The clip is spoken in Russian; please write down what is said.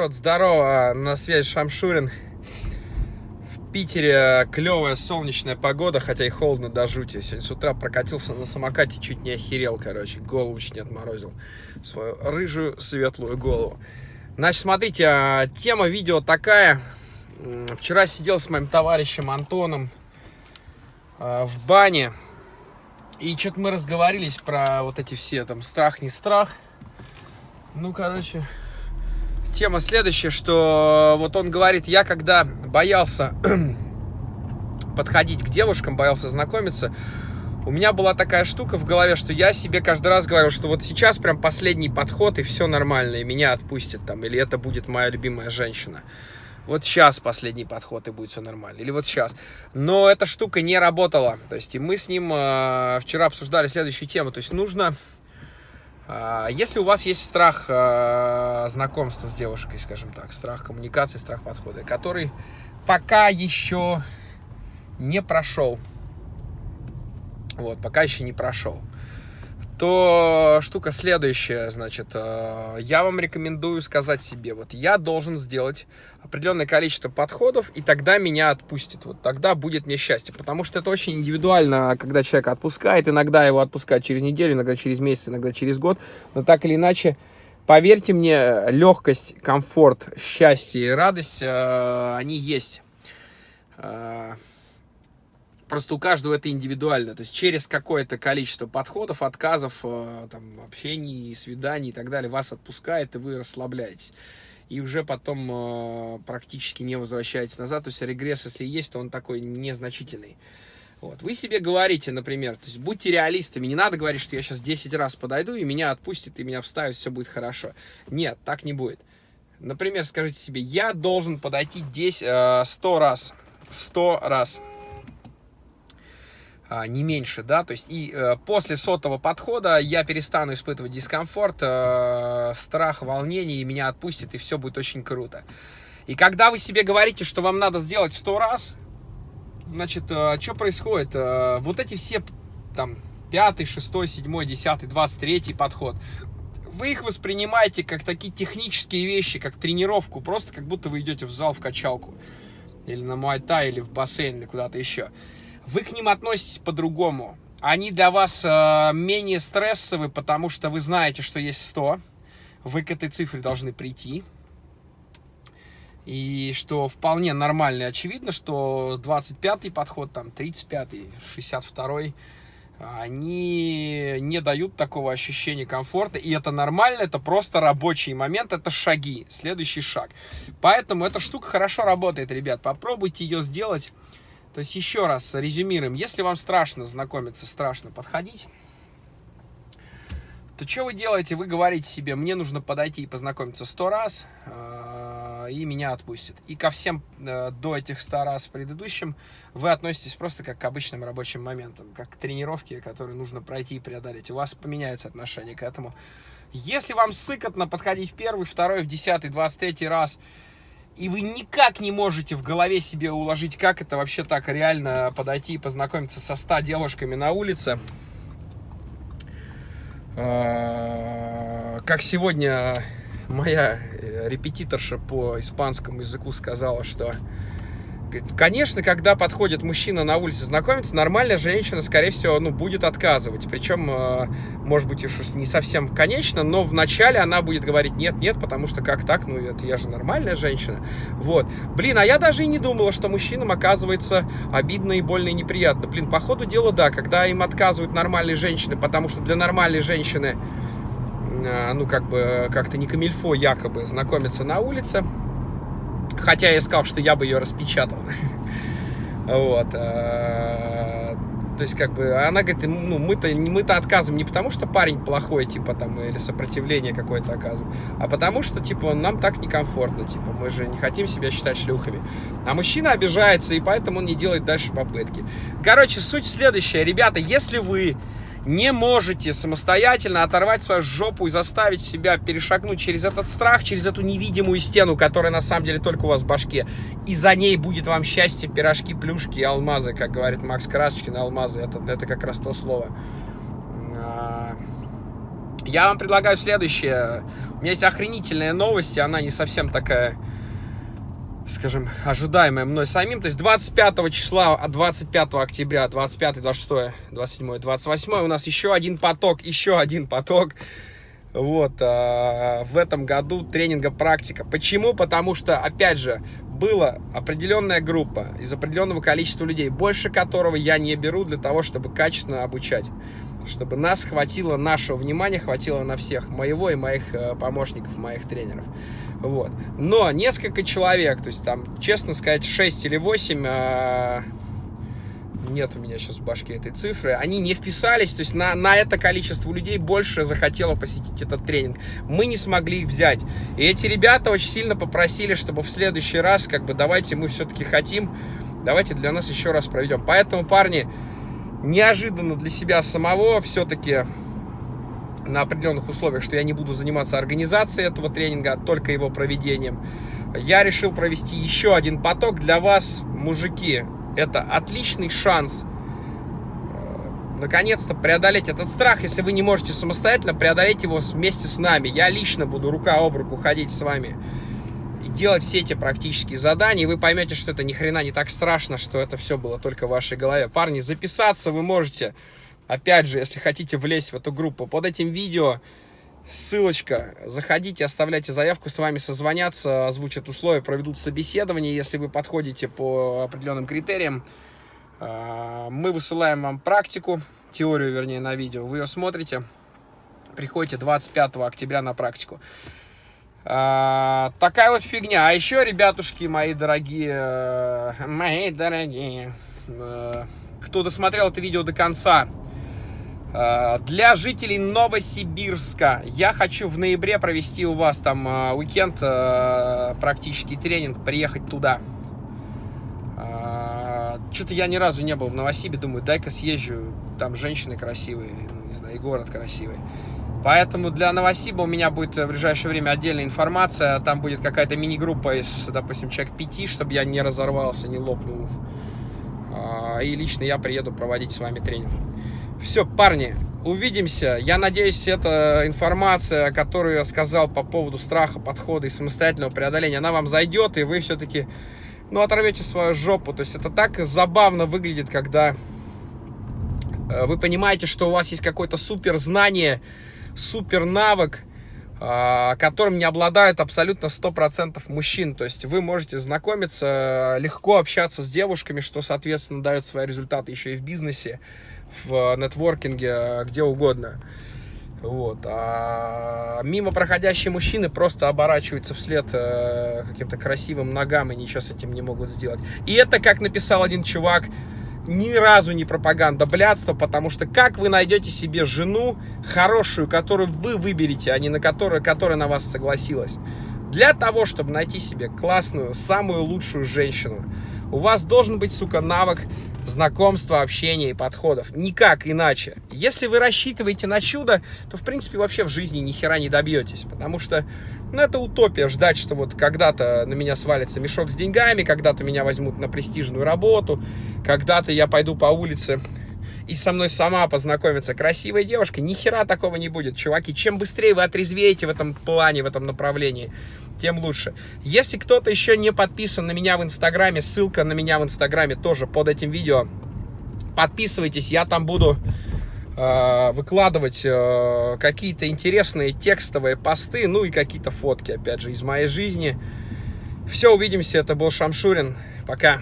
Народ, здорово, на связи Шамшурин. В Питере клевая солнечная погода, хотя и холодно до жути. Сегодня с утра прокатился на самокате, чуть не охерел, короче, голову чуть не отморозил. Свою рыжую светлую голову. Значит, смотрите, а, тема видео такая. Вчера сидел с моим товарищем Антоном а, в бане. И что-то мы разговорились про вот эти все, там, страх, не страх. Ну, короче, тема следующая, что вот он говорит, я когда боялся подходить к девушкам, боялся знакомиться, у меня была такая штука в голове, что я себе каждый раз говорю, что вот сейчас прям последний подход, и все нормально, и меня отпустят там, или это будет моя любимая женщина. Вот сейчас последний подход, и будет все нормально. Или вот сейчас. Но эта штука не работала. То есть, и мы с ним э, вчера обсуждали следующую тему. То есть, нужно если у вас есть страх а, знакомства с девушкой, скажем так, страх коммуникации, страх подхода, который пока еще не прошел, вот, пока еще не прошел, то штука следующая, значит, э, я вам рекомендую сказать себе, вот я должен сделать определенное количество подходов, и тогда меня отпустит, вот тогда будет мне счастье, потому что это очень индивидуально, когда человек отпускает, иногда его отпускают через неделю, иногда через месяц, иногда через год, но так или иначе, поверьте мне, легкость, комфорт, счастье и радость, э, они есть. Просто у каждого это индивидуально. То есть через какое-то количество подходов, отказов, э, там, общений, свиданий и так далее вас отпускает, и вы расслабляетесь. И уже потом э, практически не возвращаетесь назад. То есть регресс, если есть, то он такой незначительный. Вот. Вы себе говорите, например, то есть будьте реалистами, не надо говорить, что я сейчас 10 раз подойду, и меня отпустит, и меня вставит, все будет хорошо. Нет, так не будет. Например, скажите себе, я должен подойти 10, 100 э, раз. 100 раз не меньше, да, то есть и э, после сотого подхода я перестану испытывать дискомфорт, э, страх, волнение, и меня отпустит, и все будет очень круто. И когда вы себе говорите, что вам надо сделать сто раз, значит, э, что происходит? Вот эти все, там, пятый, шестой, седьмой, десятый, двадцать третий подход, вы их воспринимаете как такие технические вещи, как тренировку, просто как будто вы идете в зал в качалку, или на муайта, или в бассейн, или куда-то еще вы к ним относитесь по-другому. Они для вас э, менее стрессовы, потому что вы знаете, что есть 100. Вы к этой цифре должны прийти. И что вполне нормально очевидно, что 25-й подход, там 35-й, 62-й, они не дают такого ощущения комфорта. И это нормально, это просто рабочий момент, это шаги, следующий шаг. Поэтому эта штука хорошо работает, ребят. Попробуйте ее сделать то есть еще раз резюмируем. Если вам страшно знакомиться, страшно подходить, то что вы делаете? Вы говорите себе, мне нужно подойти и познакомиться сто раз, э, и меня отпустят. И ко всем э, до этих ста раз предыдущим вы относитесь просто как к обычным рабочим моментам, как к тренировке, которую нужно пройти и преодолеть. У вас поменяется отношение к этому. Если вам сыкотно подходить в первый, второй, в десятый, двадцать третий раз, и вы никак не можете в голове себе уложить, как это вообще так реально подойти и познакомиться со 100 девушками на улице. А, как сегодня моя э, репетиторша по испанскому языку сказала, что Конечно, когда подходит мужчина на улице знакомиться, нормальная женщина, скорее всего, ну, будет отказывать. Причем, э, может быть, уж не совсем конечно, но вначале она будет говорить нет-нет, потому что как так, ну, это я же нормальная женщина. Вот. Блин, а я даже и не думала, что мужчинам оказывается обидно и больно и неприятно. Блин, по ходу дела, да, когда им отказывают нормальные женщины, потому что для нормальной женщины, э, ну, как бы, как-то не камильфо якобы знакомиться на улице, Хотя я сказал, что я бы ее распечатал. Вот. Э, то есть, как бы, она говорит, ну, мы-то мы -то отказываем не потому, что парень плохой, типа, там, или сопротивление какое-то оказываем, а потому что, типа, нам так некомфортно, типа, мы же не хотим себя считать шлюхами. А мужчина обижается, и поэтому он не делает дальше попытки. Короче, суть следующая. Ребята, если вы не можете самостоятельно оторвать свою жопу и заставить себя перешагнуть через этот страх, через эту невидимую стену, которая на самом деле только у вас в башке, и за ней будет вам счастье, пирожки, плюшки и алмазы, как говорит Макс Красочкин, алмазы, это, это как раз то слово. А, Я вам предлагаю следующее. У меня есть охренительная новость, и она не совсем такая, скажем, ожидаемая мной самим. То есть 25 числа, 25 октября, 25, 26, 27, 28 у нас еще один поток, еще один поток. Вот, а, в этом году тренинга практика. Почему? Потому что, опять же, была определенная группа из определенного количества людей, больше которого я не беру для того, чтобы качественно обучать чтобы нас хватило, нашего внимания хватило на всех, моего и моих э, помощников, моих тренеров. Вот. Но несколько человек, то есть там, честно сказать, 6 или 8, э, нет у меня сейчас в башке этой цифры, они не вписались, то есть на, на это количество людей больше захотело посетить этот тренинг. Мы не смогли их взять. И эти ребята очень сильно попросили, чтобы в следующий раз, как бы, давайте мы все-таки хотим, давайте для нас еще раз проведем. Поэтому, парни, неожиданно для себя самого все-таки на определенных условиях, что я не буду заниматься организацией этого тренинга, а только его проведением, я решил провести еще один поток для вас, мужики. Это отличный шанс э, наконец-то преодолеть этот страх. Если вы не можете самостоятельно, преодолеть его вместе с нами. Я лично буду рука об руку ходить с вами делать все эти практические задания, и вы поймете, что это ни хрена не так страшно, что это все было только в вашей голове. Парни, записаться вы можете, опять же, если хотите влезть в эту группу, под этим видео ссылочка, заходите, оставляйте заявку, с вами созвонятся, озвучат условия, проведут собеседование, если вы подходите по определенным критериям. А, мы высылаем вам практику, теорию, вернее, на видео, вы ее смотрите, приходите 25 октября на практику. А, такая вот фигня. А еще, ребятушки, мои дорогие, э, мои дорогие, э, кто досмотрел это видео до конца, для жителей Новосибирска я хочу в ноябре провести у вас там уикенд, практический тренинг, приехать туда. Что-то я ни разу не был в Новосибе, думаю, дай-ка съезжу, там женщины красивые, ну, не знаю, и город красивый. Поэтому для Новосиба у меня будет в ближайшее время отдельная информация. Там будет какая-то мини-группа из, допустим, человек пяти, чтобы я не разорвался, не лопнул. И лично я приеду проводить с вами тренинг. Все, парни, увидимся. Я надеюсь, эта информация, которую я сказал по поводу страха, подхода и самостоятельного преодоления, она вам зайдет, и вы все-таки, ну, оторвете свою жопу. То есть это так забавно выглядит, когда э, вы понимаете, что у вас есть какое-то супер знание, супер навык, а, которым не обладают абсолютно 100% мужчин. То есть вы можете знакомиться, легко общаться с девушками, что, соответственно, дает свои результаты еще и в бизнесе, в нетворкинге, где угодно. Вот. А мимо проходящие мужчины просто оборачиваются вслед э, каким-то красивым ногам и ничего с этим не могут сделать. И это, как написал один чувак, ни разу не пропаганда блядства, потому что как вы найдете себе жену хорошую, которую вы выберете, а не на которую, которая на вас согласилась? Для того, чтобы найти себе классную, самую лучшую женщину, у вас должен быть, сука, навык знакомства, общения и подходов. Никак иначе. Если вы рассчитываете на чудо, то, в принципе, вообще в жизни ни хера не добьетесь. Потому что, ну, это утопия ждать, что вот когда-то на меня свалится мешок с деньгами, когда-то меня возьмут на престижную работу, когда-то я пойду по улице и со мной сама познакомится красивая девушка, ни хера такого не будет, чуваки. Чем быстрее вы отрезвеете в этом плане, в этом направлении, тем лучше. Если кто-то еще не подписан на меня в Инстаграме, ссылка на меня в Инстаграме тоже под этим видео. Подписывайтесь, я там буду э, выкладывать э, какие-то интересные текстовые посты, ну и какие-то фотки, опять же, из моей жизни. Все, увидимся, это был Шамшурин, пока.